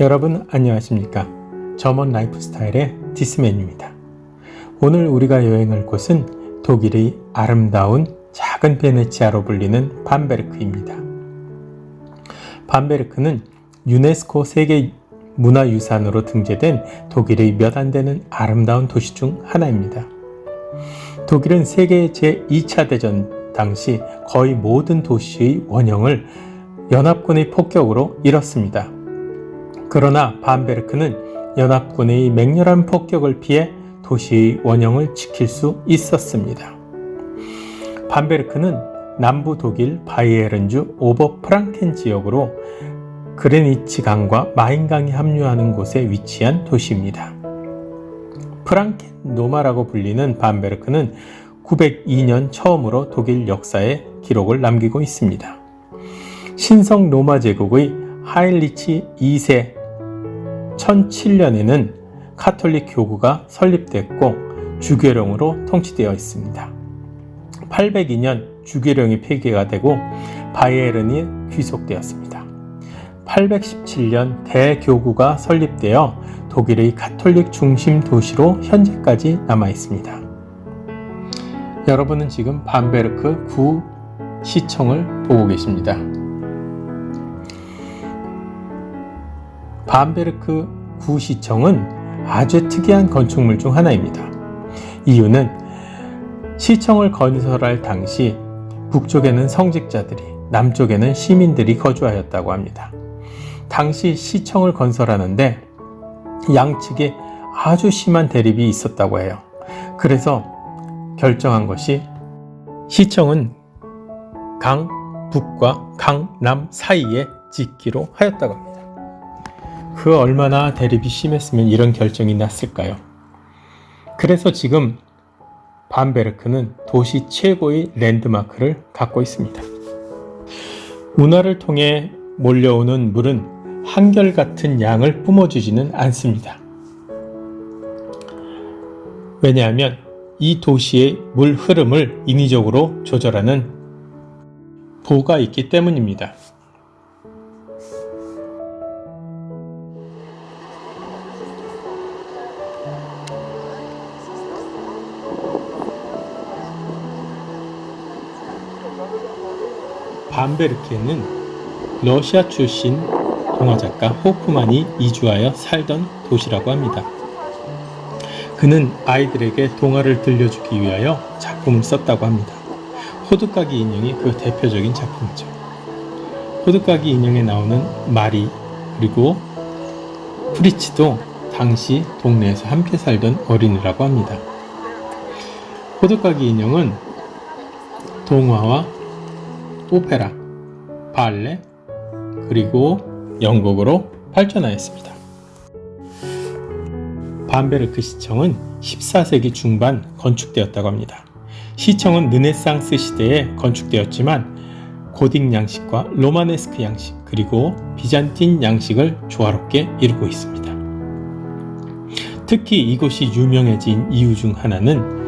여러분 안녕하십니까? 점원 라이프스타일의 디스맨입니다. 오늘 우리가 여행할 곳은 독일의 아름다운 작은 베네치아로 불리는 밤베르크입니다. 밤베르크는 유네스코 세계 문화유산으로 등재된 독일의 몇 안 되는 아름다운 도시 중 하나입니다. 독일은 세계 제2차 대전 당시 거의 모든 도시의 원형을 연합군의 폭격으로 잃었습니다. 그러나 반베르크는 연합군의 맹렬한 폭격을 피해 도시의 원형을 지킬 수 있었습니다. 반베르크는 남부 독일 바이에른주 오버 프랑켄 지역으로 그레니치 강과 마인 강이 합류하는 곳에 위치한 도시입니다. 프랑켄 노마라고 불리는 반베르크는 902년 처음으로 독일 역사에 기록을 남기고 있습니다. 신성 로마 제국의 하인리히 2세 1007년에는 카톨릭 교구가 설립됐고 주교령으로 통치되어 있습니다. 802년 주교령이 폐기가 되고 바이에른이 귀속되었습니다. 817년 대교구가 설립되어 독일의 카톨릭 중심 도시로 현재까지 남아 있습니다. 여러분은 지금 반베르크 구 시청을 보고 계십니다. 반베르크 구시청은 아주 특이한 건축물 중 하나입니다. 이유는 시청을 건설할 당시 북쪽에는 성직자들이 남쪽에는 시민들이 거주하였다고 합니다. 당시 시청을 건설하는데 양측에 아주 심한 대립이 있었다고 해요. 그래서 결정한 것이 시청은 강 북과 강남 사이에 짓기로 하였다고 합니다. 그 얼마나 대립이 심했으면 이런 결정이 났을까요? 그래서 지금 반베르크는 도시 최고의 랜드마크를 갖고 있습니다. 운하를 통해 몰려오는 물은 한결같은 양을 뿜어주지는 않습니다. 왜냐하면 이 도시의 물 흐름을 인위적으로 조절하는 보가 있기 때문입니다. 밤베르크에는 러시아 출신 동화작가 호프만이 이주하여 살던 도시라고 합니다. 그는 아이들에게 동화를 들려주기 위하여 작품을 썼다고 합니다. 호두까기 인형이 그 대표적인 작품이죠. 호두까기 인형에 나오는 마리 그리고 프리치도 당시 동네에서 함께 살던 어린이라고 합니다. 호두까기 인형은 동화와 오페라, 발레, 그리고 연극으로 발전하였습니다. 반베르크 시청은 14세기 중반 건축되었다고 합니다. 시청은 르네상스 시대에 건축되었지만 고딕 양식과 로마네스크 양식 그리고 비잔틴 양식을 조화롭게 이루고 있습니다. 특히 이곳이 유명해진 이유 중 하나는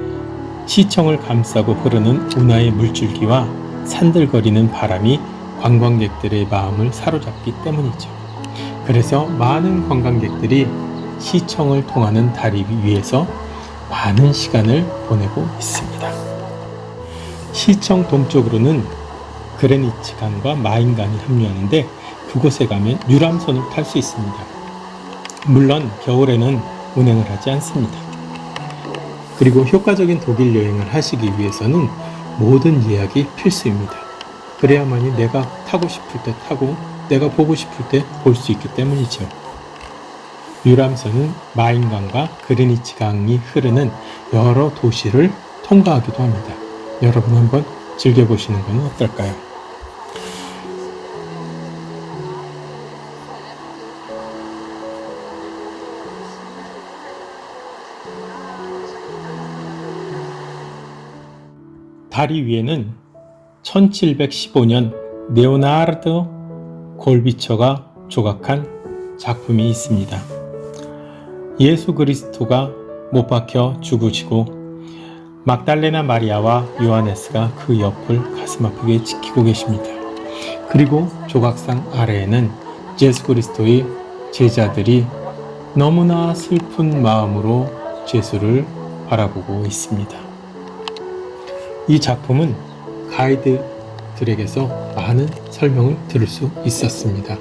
시청을 감싸고 흐르는 운하의 물줄기와 산들거리는 바람이 관광객들의 마음을 사로잡기 때문이죠. 그래서 많은 관광객들이 시청을 통하는 다리 위에서 많은 시간을 보내고 있습니다. 시청 동쪽으로는 그레니치 강과 마인 강이 합류하는데 그곳에 가면 유람선을 탈 수 있습니다. 물론 겨울에는 운행을 하지 않습니다. 그리고 효과적인 독일 여행을 하시기 위해서는 모든 예약이 필수입니다. 그래야만이 내가 타고 싶을 때 타고 내가 보고 싶을 때 볼 수 있기 때문이죠. 유람선은 마인강과 그레니치 강이 흐르는 여러 도시를 통과하기도 합니다. 여러분 한번 즐겨보시는 건 어떨까요? 다리 위에는 1715년 네오나르드 골비처가 조각한 작품이 있습니다. 예수 그리스도가 못 박혀 죽으시고 막달레나 마리아와 요하네스가 그 옆을 가슴 아프게 지키고 계십니다. 그리고 조각상 아래에는 예수 그리스도의 제자들이 너무나 슬픈 마음으로 죄수를 바라보고 있습니다. 이 작품은 가이드들에게서 많은 설명을 들을 수 있었습니다.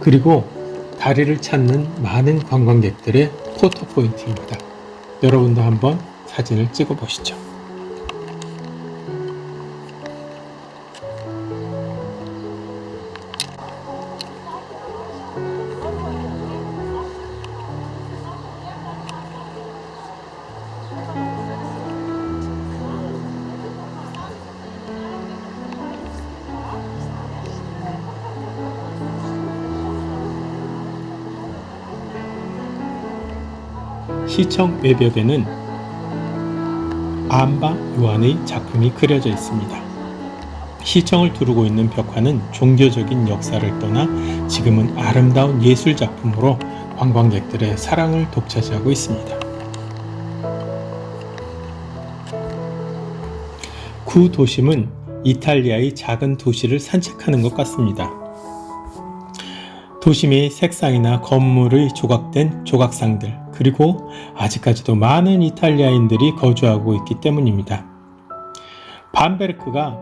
그리고 다리를 찾는 많은 관광객들의 포토 포인트입니다. 여러분도 한번 사진을 찍어 보시죠. 시청 외벽에는 안바 요한의 작품이 그려져 있습니다. 시청을 두르고 있는 벽화는 종교적인 역사를 떠나 지금은 아름다운 예술 작품으로 관광객들의 사랑을 독차지하고 있습니다. 구 도심은 이탈리아의 작은 도시를 산책하는 것 같습니다. 도심의 색상이나 건물의 조각된 조각상들, 그리고 아직까지도 많은 이탈리아인들이 거주하고 있기 때문입니다. 밤베르크가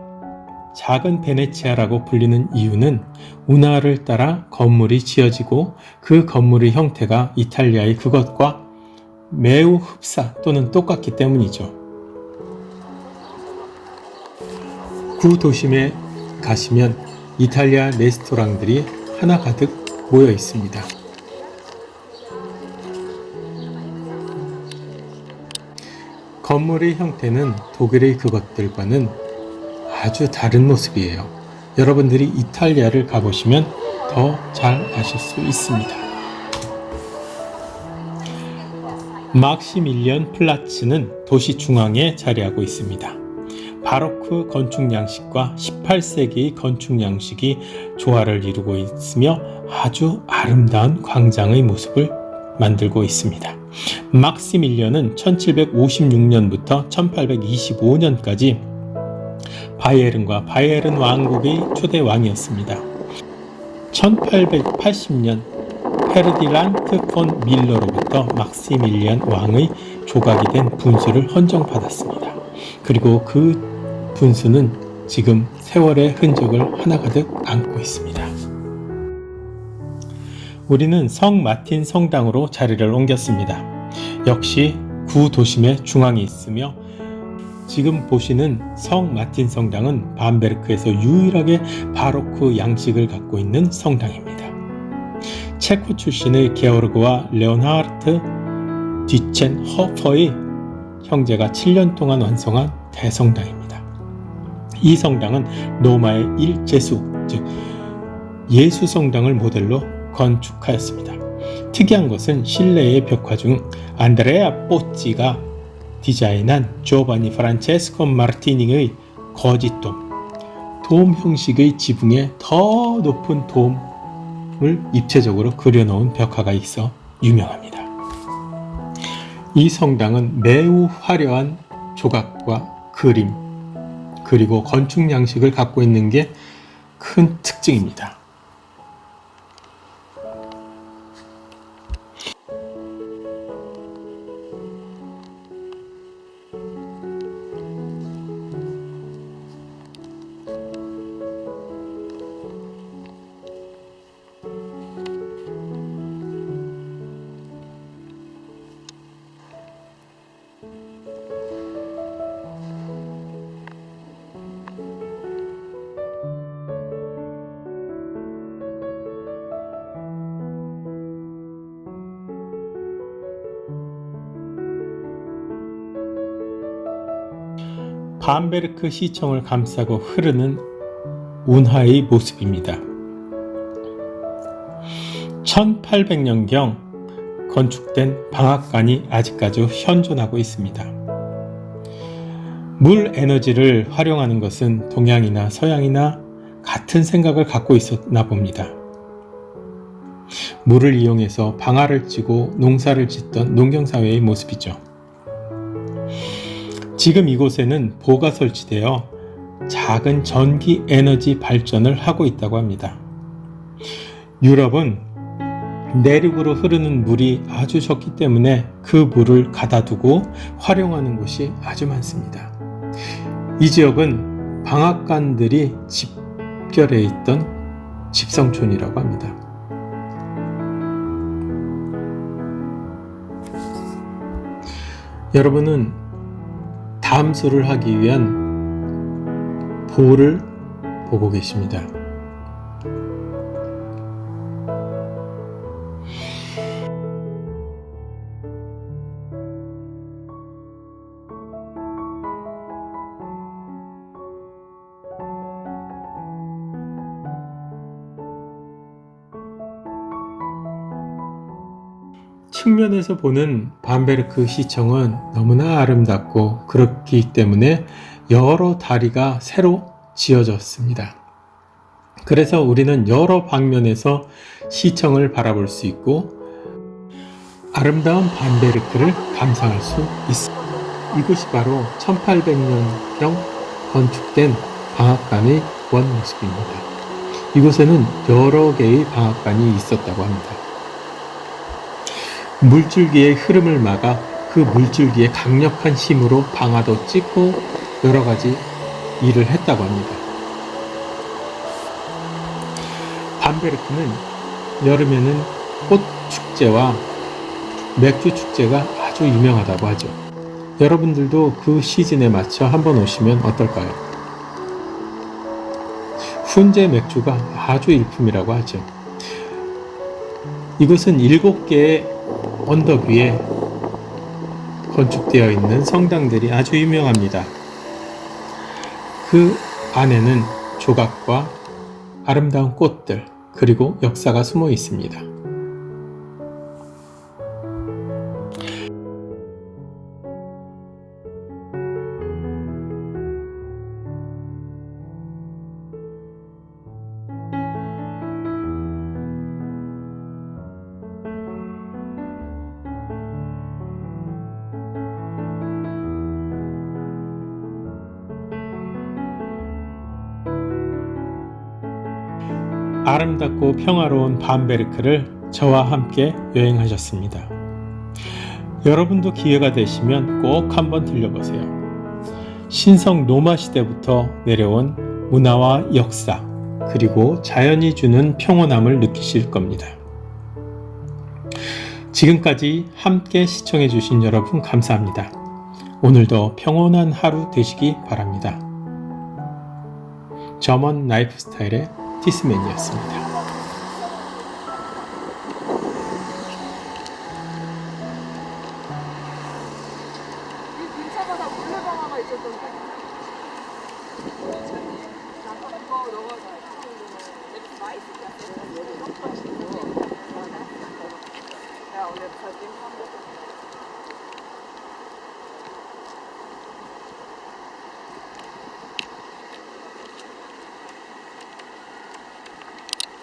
작은 베네치아라고 불리는 이유는 운하를 따라 건물이 지어지고 그 건물의 형태가 이탈리아의 그것과 매우 흡사 또는 똑같기 때문이죠. 구 도심에 가시면 이탈리아 레스토랑들이 하나 가득 모여 있습니다. 건물의 형태는 독일의 그것들과는 아주 다른 모습이에요. 여러분들이 이탈리아를 가보시면 더 잘 아실 수 있습니다. 막시밀리언 플라츠는 도시 중앙에 자리하고 있습니다. 바로크 건축 양식과 18세기의 건축 양식이 조화를 이루고 있으며 아주 아름다운 광장의 모습을 만들고 있습니다. 막시밀리언은 1756년부터 1825년까지 바이에른과 바이에른 왕국의 초대 왕이었습니다. 1880년 페르디란트 폰 밀러로부터 막시밀리안 왕의 조각이 된 분수를 헌정받았습니다. 그리고 그 분수는 지금 세월의 흔적을 하나가득 안고 있습니다. 우리는 성 마틴 성당으로 자리를 옮겼습니다. 역시 구 도심의 중앙에 있으며 지금 보시는 성 마틴 성당은 밤베르크에서 유일하게 바로크 양식을 갖고 있는 성당입니다. 체코 출신의 게오르그와 레오나르트 디첸 허퍼의 형제가 7년 동안 완성한 대성당입니다. 이 성당은 로마의 일제수, 즉 예수 성당을 모델로 건축하였습니다. 특이한 것은 실내의 벽화 중 안드레아 뽀찌가 디자인한 조바니 프란체스코 마르티닝의 거짓돔, 돔 형식의 지붕에 더 높은 돔을 입체적으로 그려놓은 벽화가 있어 유명합니다. 이 성당은 매우 화려한 조각과 그림, 그리고 건축 양식을 갖고 있는 게 큰 특징입니다. 밤베르크 시청을 감싸고 흐르는 운하의 모습입니다. 1800년경 건축된 방앗간이 아직까지 현존하고 있습니다. 물 에너지를 활용하는 것은 동양이나 서양이나 같은 생각을 갖고 있었나 봅니다. 물을 이용해서 방아를 찌고 농사를 짓던 농경사회의 모습이죠. 지금 이곳에는 보가 설치되어 작은 전기 에너지 발전을 하고 있다고 합니다. 유럽은 내륙으로 흐르는 물이 아주 적기 때문에 그 물을 가다두고 활용하는 곳이 아주 많습니다. 이 지역은 방앗간들이 집결해 있던 집성촌이라고 합니다. 여러분은 담수를 하기 위한 보를 보고 계십니다. 측면에서 보는 밤베르크 시청은 너무나 아름답고 그렇기 때문에 여러 다리가 새로 지어졌습니다. 그래서 우리는 여러 방면에서 시청을 바라볼 수 있고 아름다운 밤베르크를 감상할 수 있습니다. 이곳이 바로 1800년경 건축된 방앗간의 원 모습입니다. 이곳에는 여러 개의 방앗간이 있었다고 합니다. 물줄기의 흐름을 막아 그 물줄기의 강력한 힘으로 방아도 찍고 여러 가지 일을 했다고 합니다. 밤베르크는 여름에는 꽃 축제와 맥주 축제가 아주 유명하다고 하죠. 여러분들도 그 시즌에 맞춰 한번 오시면 어떨까요? 훈제 맥주가 아주 일품이라고 하죠. 이곳은 일곱 개의 언덕 위에 건축되어 있는 성당들이 아주 유명합니다. 그 안에는 조각과 아름다운 꽃들, 그리고 역사가 숨어 있습니다. 아름답고 평화로운 밤베르크를 저와 함께 여행하셨습니다. 여러분도 기회가 되시면 꼭 한번 들려보세요. 신성 로마 시대부터 내려온 문화와 역사, 그리고 자연이 주는 평온함을 느끼실 겁니다. 지금까지 함께 시청해 주신 여러분 감사합니다. 오늘도 평온한 하루 되시기 바랍니다. 점원 라이프 스타일의 티스맨이었습니다.